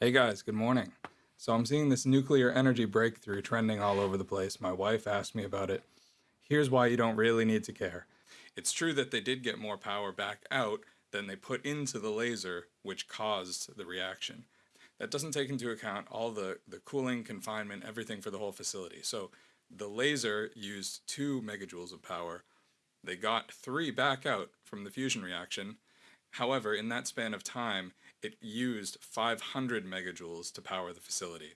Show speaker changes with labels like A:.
A: Hey guys, good morning. So I'm seeing this nuclear energy breakthrough trending all over the place. My wife asked me about it. Here's why you don't really need to care. It's true that they did get more power back out than they put into the laser, which caused the reaction. That doesn't take into account all the, the cooling, confinement, everything for the whole facility. So the laser used two megajoules of power. They got three back out from the fusion reaction. However, in that span of time, it used 500 megajoules to power the facility.